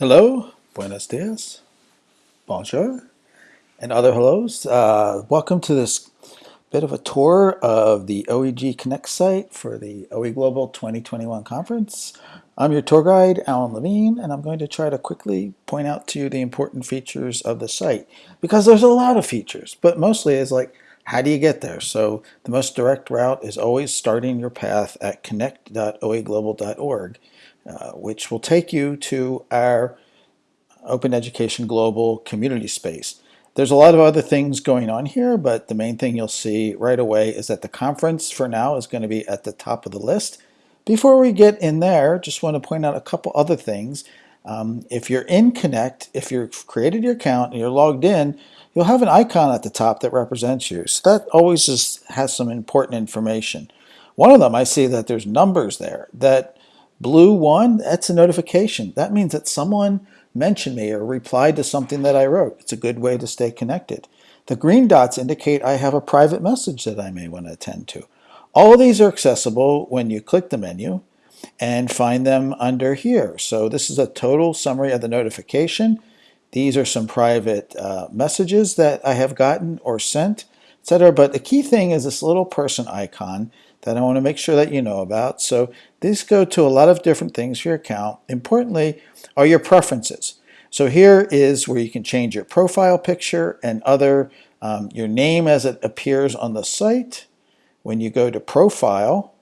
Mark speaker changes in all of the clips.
Speaker 1: Hello, buenos dias, bonjour, and other hellos. Uh, welcome to this bit of a tour of the OEG Connect site for the OE Global 2021 conference. I'm your tour guide, Alan Levine, and I'm going to try to quickly point out to you the important features of the site because there's a lot of features, but mostly is like, how do you get there? So the most direct route is always starting your path at connect.oeglobal.org uh, which will take you to our Open Education Global community space. There's a lot of other things going on here, but the main thing you'll see right away is that the conference for now is going to be at the top of the list. Before we get in there, just want to point out a couple other things. Um, if you're in Connect, if you've created your account and you're logged in, you'll have an icon at the top that represents you. So that always is, has some important information. One of them, I see that there's numbers there that Blue one, that's a notification. That means that someone mentioned me or replied to something that I wrote. It's a good way to stay connected. The green dots indicate I have a private message that I may want to attend to. All of these are accessible when you click the menu and find them under here. So this is a total summary of the notification. These are some private uh, messages that I have gotten or sent, etc. But the key thing is this little person icon that I want to make sure that you know about. So these go to a lot of different things for your account. Importantly are your preferences. So here is where you can change your profile picture and other, um, your name as it appears on the site. When you go to profile,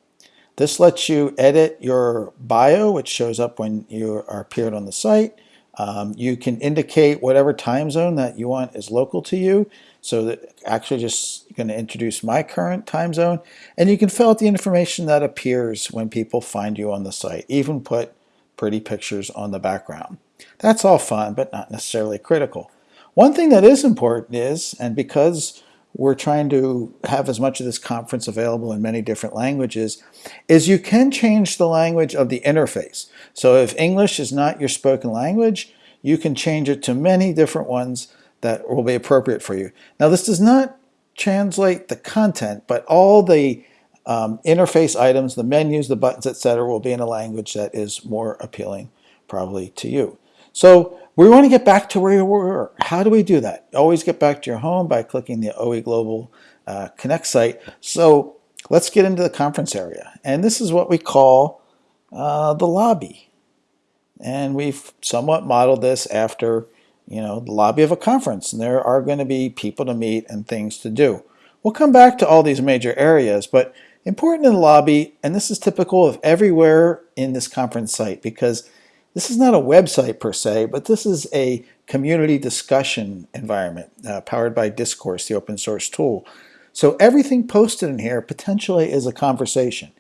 Speaker 1: this lets you edit your bio, which shows up when you are appeared on the site. Um, you can indicate whatever time zone that you want is local to you. So that actually just going to introduce my current time zone. And you can fill out the information that appears when people find you on the site. Even put pretty pictures on the background. That's all fun, but not necessarily critical. One thing that is important is, and because we're trying to have as much of this conference available in many different languages, is you can change the language of the interface. So if English is not your spoken language, you can change it to many different ones that will be appropriate for you. Now this does not translate the content, but all the um, interface items, the menus, the buttons, etc., will be in a language that is more appealing probably to you. So we want to get back to where we were. How do we do that? Always get back to your home by clicking the OE Global uh, Connect site. So let's get into the conference area. And this is what we call uh, the lobby. And we've somewhat modeled this after you know, the lobby of a conference, and there are going to be people to meet and things to do. We'll come back to all these major areas, but important in the lobby, and this is typical of everywhere in this conference site, because this is not a website per se, but this is a community discussion environment uh, powered by Discourse, the open source tool. So everything posted in here potentially is a conversation.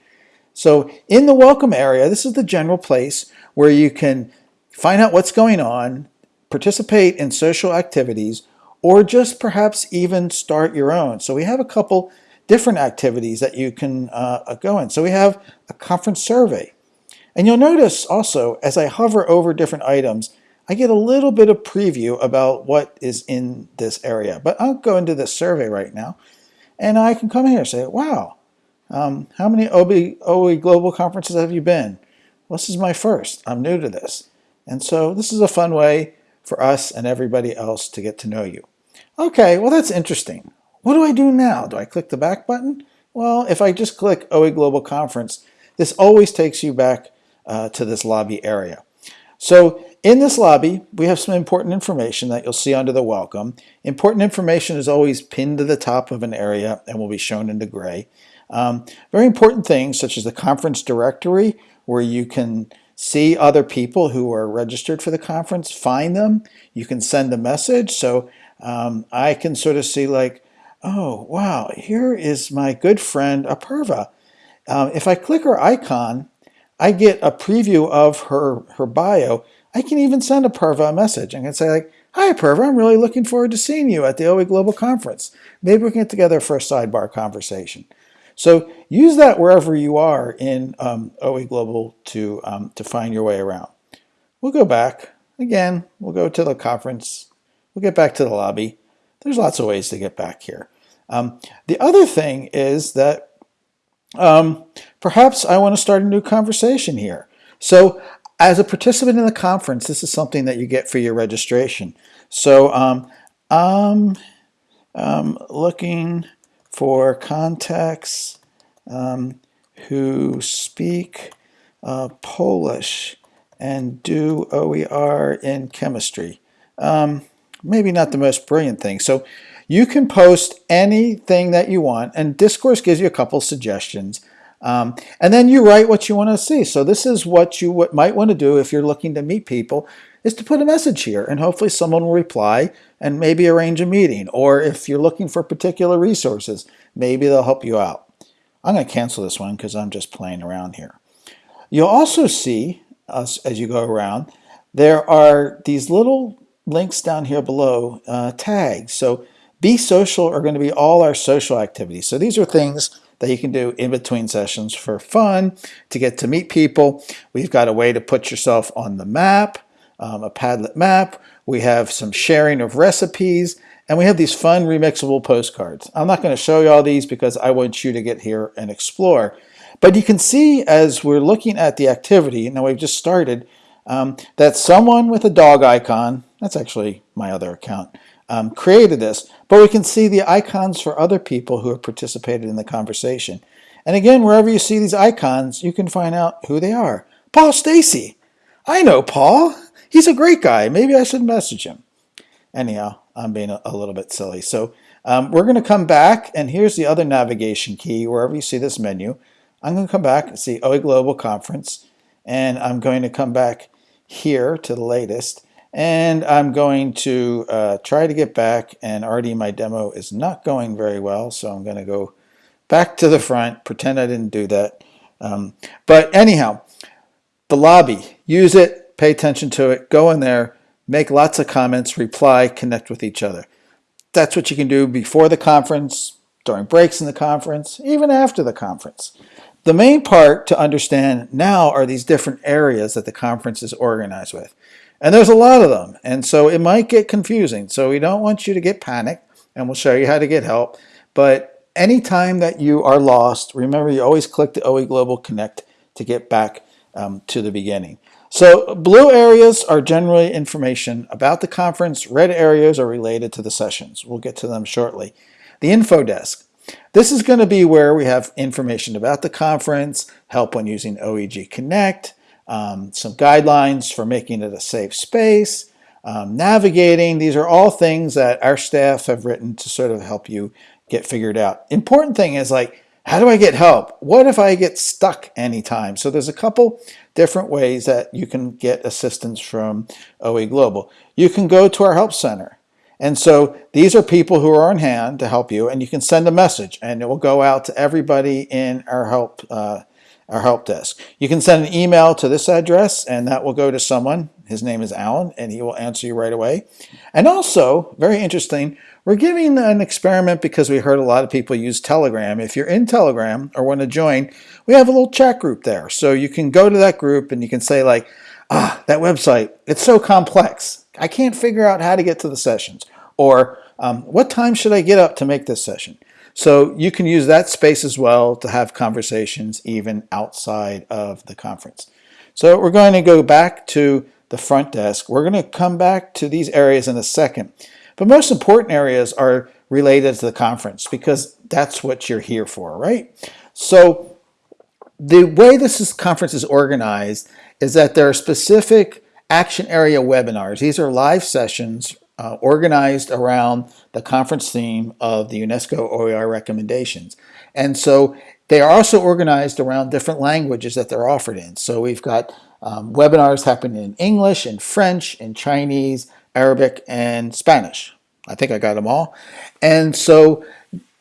Speaker 1: So in the welcome area, this is the general place where you can find out what's going on, participate in social activities, or just perhaps even start your own. So we have a couple different activities that you can uh, go in. So we have a conference survey. And you'll notice also, as I hover over different items, I get a little bit of preview about what is in this area. But I'll go into this survey right now. And I can come here and say, wow, um, how many OB, OE Global conferences have you been? This is my first. I'm new to this. And so this is a fun way for us and everybody else to get to know you. Okay, well that's interesting. What do I do now? Do I click the back button? Well, if I just click OE Global Conference, this always takes you back uh, to this lobby area. So in this lobby, we have some important information that you'll see under the welcome. Important information is always pinned to the top of an area and will be shown in the gray. Um, very important things such as the conference directory where you can see other people who are registered for the conference, find them. You can send a message. So um, I can sort of see like, oh, wow, here is my good friend Apurva. Um, if I click her icon, I get a preview of her, her bio. I can even send Apurva a message. I can say like, hi Apurva, I'm really looking forward to seeing you at the OE Global Conference. Maybe we can get together for a sidebar conversation. So use that wherever you are in um, OE Global to, um, to find your way around. We'll go back. Again, we'll go to the conference. We'll get back to the lobby. There's lots of ways to get back here. Um, the other thing is that um, perhaps I want to start a new conversation here. So as a participant in the conference, this is something that you get for your registration. So um, I'm um, looking for contacts um, who speak uh, Polish and do OER in chemistry. Um, maybe not the most brilliant thing. So you can post anything that you want, and Discourse gives you a couple suggestions. Um, and then you write what you want to see. So this is what you might want to do if you're looking to meet people, is to put a message here, and hopefully someone will reply and maybe arrange a meeting. Or if you're looking for particular resources, maybe they'll help you out. I'm going to cancel this one because I'm just playing around here. You'll also see, as, as you go around, there are these little links down here below, uh, tags. So be social are going to be all our social activities. So these are things that you can do in between sessions for fun, to get to meet people. We've got a way to put yourself on the map, um, a Padlet map. We have some sharing of recipes, and we have these fun remixable postcards. I'm not going to show you all these because I want you to get here and explore. But you can see as we're looking at the activity, now we've just started, um, that someone with a dog icon, that's actually my other account, um, created this, but we can see the icons for other people who have participated in the conversation. And again, wherever you see these icons, you can find out who they are. Paul Stacy. I know Paul. He's a great guy. Maybe I should message him. Anyhow, I'm being a, a little bit silly. So um, we're going to come back, and here's the other navigation key. Wherever you see this menu, I'm going to come back and see OE Global Conference, and I'm going to come back here to the latest, and I'm going to uh, try to get back, and already my demo is not going very well, so I'm going to go back to the front, pretend I didn't do that. Um, but anyhow, the lobby, use it, pay attention to it, go in there, make lots of comments, reply, connect with each other. That's what you can do before the conference, during breaks in the conference, even after the conference. The main part to understand now are these different areas that the conference is organized with. And there's a lot of them. And so it might get confusing. So we don't want you to get panicked and we'll show you how to get help. But anytime that you are lost, remember you always click the OE Global Connect to get back um, to the beginning. So blue areas are generally information about the conference. Red areas are related to the sessions. We'll get to them shortly. The info desk. This is going to be where we have information about the conference, help on using OEG Connect, um, some guidelines for making it a safe space, um, navigating. These are all things that our staff have written to sort of help you get figured out. Important thing is like, how do I get help? What if I get stuck anytime? So there's a couple different ways that you can get assistance from OE Global. You can go to our help center. And so these are people who are on hand to help you, and you can send a message, and it will go out to everybody in our help uh, our help desk. You can send an email to this address and that will go to someone. His name is Alan and he will answer you right away. And also, very interesting, we're giving an experiment because we heard a lot of people use Telegram. If you're in Telegram or want to join, we have a little chat group there. So you can go to that group and you can say like, ah, that website, it's so complex. I can't figure out how to get to the sessions. Or um, what time should I get up to make this session? So you can use that space as well to have conversations even outside of the conference. So we're going to go back to the front desk. We're going to come back to these areas in a second. But most important areas are related to the conference because that's what you're here for, right? So the way this is, conference is organized is that there are specific action area webinars. These are live sessions uh, organized around the conference theme of the UNESCO OER recommendations. And so they are also organized around different languages that they're offered in. So we've got um, webinars happening in English, in French, in Chinese, Arabic, and Spanish. I think I got them all. And so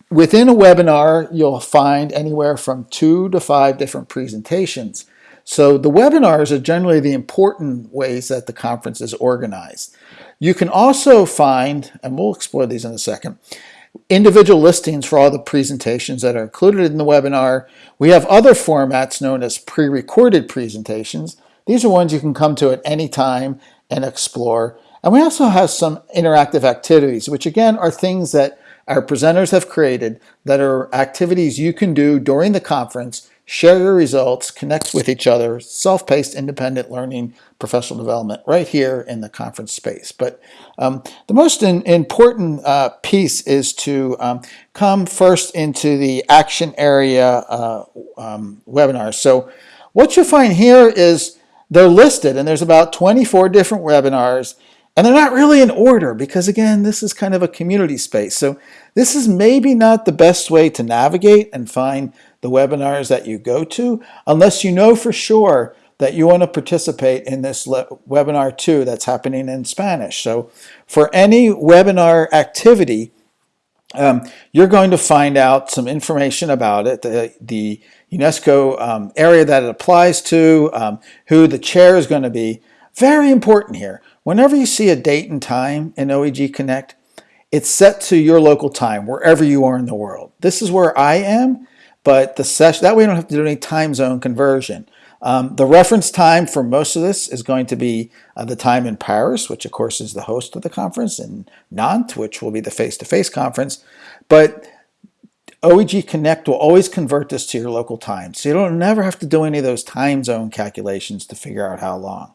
Speaker 1: within a webinar, you'll find anywhere from two to five different presentations. So the webinars are generally the important ways that the conference is organized. You can also find, and we'll explore these in a second, individual listings for all the presentations that are included in the webinar. We have other formats known as pre-recorded presentations. These are ones you can come to at any time and explore. And we also have some interactive activities, which again are things that our presenters have created that are activities you can do during the conference, share your results, connect with each other, self-paced, independent learning, professional development right here in the conference space. But um, the most in, important uh, piece is to um, come first into the action area uh, um, webinars. So what you'll find here is they're listed and there's about 24 different webinars and they're not really in order because again, this is kind of a community space. So this is maybe not the best way to navigate and find the webinars that you go to unless you know for sure that you want to participate in this webinar too that's happening in Spanish. So for any webinar activity, um, you're going to find out some information about it, the, the UNESCO um, area that it applies to, um, who the chair is going to be. Very important here. Whenever you see a date and time in OEG Connect, it's set to your local time, wherever you are in the world. This is where I am, but the session, that way you don't have to do any time zone conversion. Um, the reference time for most of this is going to be uh, the time in Paris, which of course is the host of the conference, and Nantes, which will be the face-to-face -face conference. But OEG Connect will always convert this to your local time. So you don't never have to do any of those time zone calculations to figure out how long.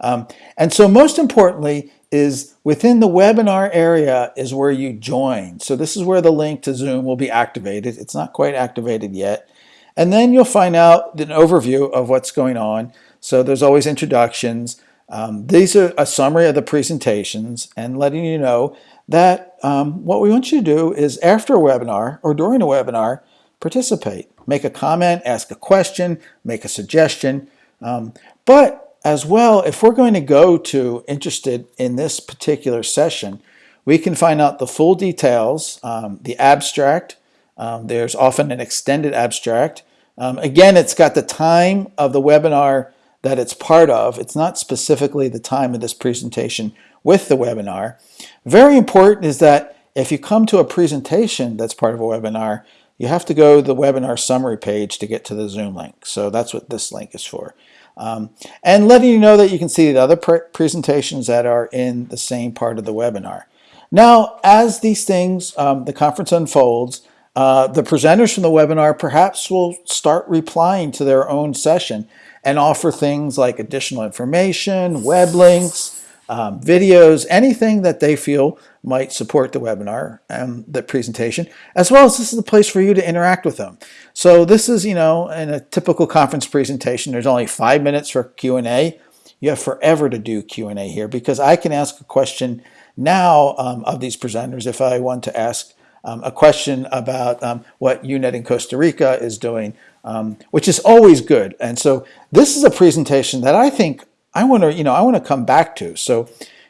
Speaker 1: Um, and so most importantly is within the webinar area is where you join. So this is where the link to Zoom will be activated. It's not quite activated yet. And then you'll find out an overview of what's going on. So there's always introductions. Um, these are a summary of the presentations and letting you know that um, what we want you to do is after a webinar or during a webinar, participate. Make a comment, ask a question, make a suggestion. Um, but as well, if we're going to go to interested in this particular session, we can find out the full details, um, the abstract. Um, there's often an extended abstract. Um, again, it's got the time of the webinar that it's part of. It's not specifically the time of this presentation with the webinar. Very important is that if you come to a presentation that's part of a webinar, you have to go to the webinar summary page to get to the Zoom link. So that's what this link is for. Um, and letting you know that you can see the other pre presentations that are in the same part of the webinar. Now, as these things, um, the conference unfolds, uh, the presenters from the webinar perhaps will start replying to their own session and offer things like additional information, web links, um, videos, anything that they feel might support the webinar and the presentation, as well as this is the place for you to interact with them. So this is, you know, in a typical conference presentation, there's only five minutes for Q&A. You have forever to do Q&A here because I can ask a question now um, of these presenters if I want to ask um, a question about um, what UNED in Costa Rica is doing, um, which is always good. And so this is a presentation that I think I want to, you know, I want to come back to. So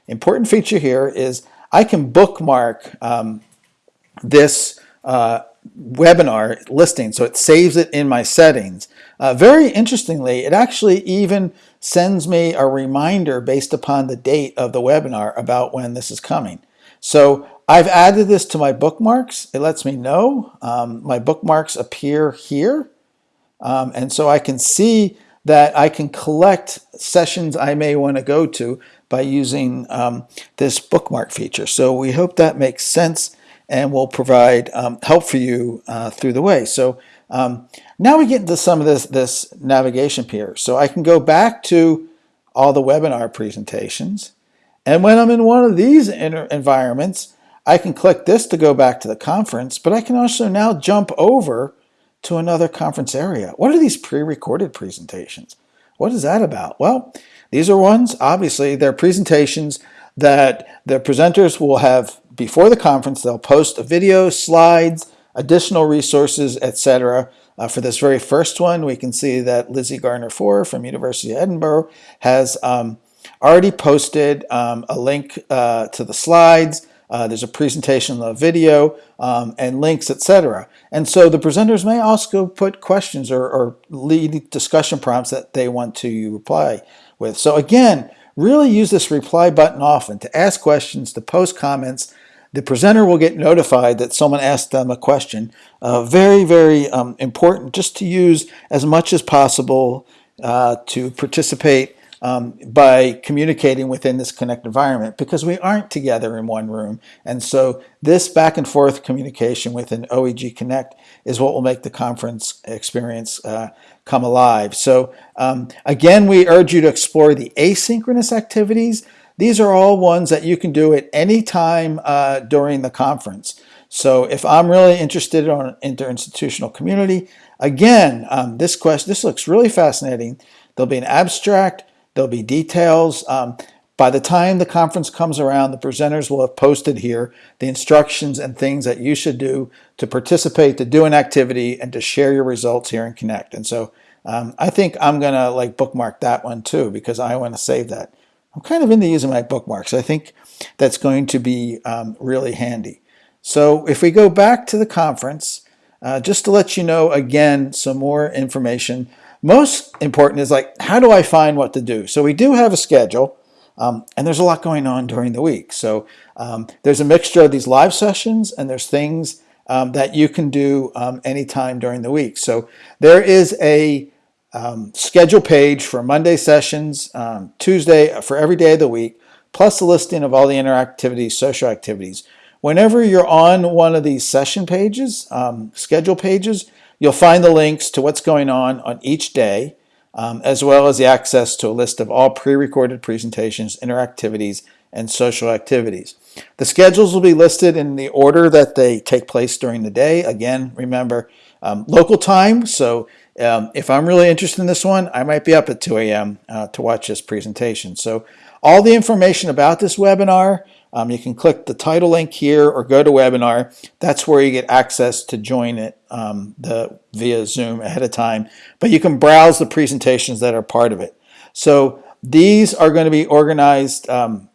Speaker 1: important feature here is I can bookmark um, this uh, webinar listing. So it saves it in my settings. Uh, very interestingly, it actually even sends me a reminder based upon the date of the webinar about when this is coming. So I've added this to my bookmarks. It lets me know. Um, my bookmarks appear here. Um, and so I can see that I can collect sessions I may want to go to by using um, this bookmark feature. So we hope that makes sense and will provide um, help for you uh, through the way. So um, now we get into some of this, this navigation here. So I can go back to all the webinar presentations. And when I'm in one of these environments, I can click this to go back to the conference, but I can also now jump over to another conference area. What are these pre-recorded presentations? What is that about? Well, these are ones, obviously, they're presentations that the presenters will have before the conference. They'll post a video, slides, additional resources, etc. Uh, for this very first one, we can see that Lizzie Garner-Foy from University of Edinburgh has um, already posted um, a link uh, to the slides, uh, there's a presentation of video um, and links, etc. And so the presenters may also put questions or, or lead discussion prompts that they want to reply with. So again, really use this reply button often to ask questions, to post comments. The presenter will get notified that someone asked them a question. Uh, very, very um, important just to use as much as possible uh, to participate um, by communicating within this Connect environment because we aren't together in one room. And so this back and forth communication within OEG Connect is what will make the conference experience uh, come alive. So um, again, we urge you to explore the asynchronous activities. These are all ones that you can do at any time uh, during the conference. So if I'm really interested in interinstitutional community, again, um, this question, this looks really fascinating. There'll be an abstract, there'll be details. Um, by the time the conference comes around, the presenters will have posted here the instructions and things that you should do to participate, to do an activity, and to share your results here in Connect. And so um, I think I'm gonna like bookmark that one too because I want to save that. I'm kind of into using my bookmarks. I think that's going to be um, really handy. So if we go back to the conference, uh, just to let you know again some more information, most important is like, how do I find what to do? So we do have a schedule, um, and there's a lot going on during the week. So um, there's a mixture of these live sessions, and there's things um, that you can do um, anytime during the week. So there is a um, schedule page for Monday sessions, um, Tuesday for every day of the week, plus a listing of all the interactivities, social activities. Whenever you're on one of these session pages, schedule pages, you'll find the links to what's going on on each day, um, as well as the access to a list of all pre-recorded presentations, interactivities, and social activities. The schedules will be listed in the order that they take place during the day. Again, remember, um, local time, so um, if I'm really interested in this one, I might be up at 2 a.m. Uh, to watch this presentation. So all the information about this webinar um, you can click the title link here or go to webinar. That's where you get access to join it um, the, via Zoom ahead of time. But you can browse the presentations that are part of it. So these are going to be organized um,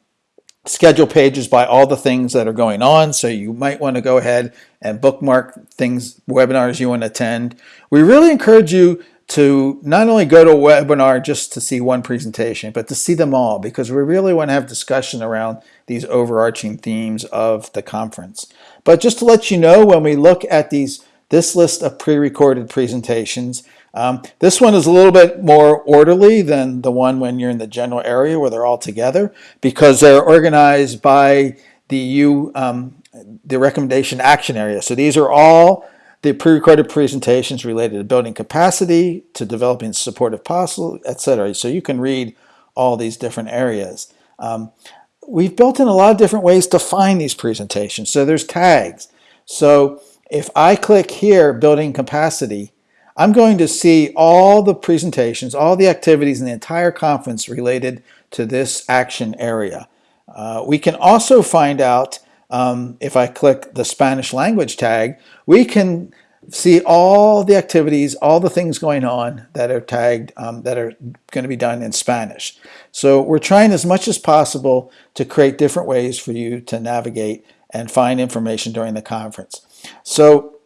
Speaker 1: schedule pages by all the things that are going on. So you might want to go ahead and bookmark things, webinars you want to attend. We really encourage you to not only go to a webinar just to see one presentation, but to see them all because we really want to have discussion around these overarching themes of the conference. But just to let you know, when we look at these this list of pre-recorded presentations, um, this one is a little bit more orderly than the one when you're in the general area where they're all together because they're organized by the U, um, the recommendation action area. So these are all the pre-recorded presentations related to building capacity, to developing supportive policy, etc. So you can read all these different areas. Um, we've built in a lot of different ways to find these presentations. So there's tags. So if I click here, building capacity, I'm going to see all the presentations, all the activities in the entire conference related to this action area. Uh, we can also find out um, if I click the Spanish language tag, we can see all the activities, all the things going on that are tagged, um, that are going to be done in Spanish. So we're trying as much as possible to create different ways for you to navigate and find information during the conference. So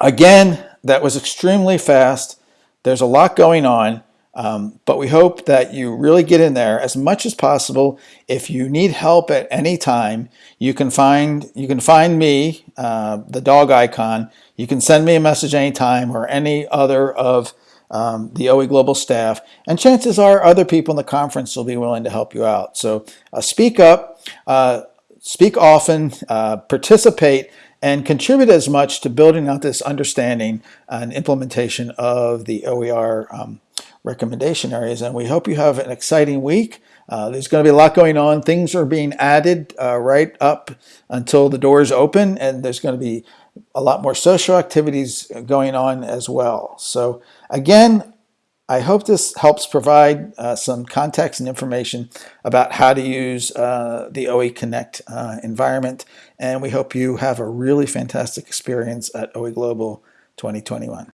Speaker 1: again, that was extremely fast. There's a lot going on. Um, but we hope that you really get in there as much as possible. If you need help at any time, you can find you can find me, uh, the dog icon. You can send me a message anytime or any other of um, the OE Global staff. And chances are other people in the conference will be willing to help you out. So uh, speak up, uh, speak often, uh, participate, and contribute as much to building out this understanding and implementation of the OER um, recommendation areas. And we hope you have an exciting week. Uh, there's going to be a lot going on. Things are being added uh, right up until the doors open, and there's going to be a lot more social activities going on as well. So again, I hope this helps provide uh, some context and information about how to use uh, the OE Connect uh, environment. And we hope you have a really fantastic experience at OE Global 2021.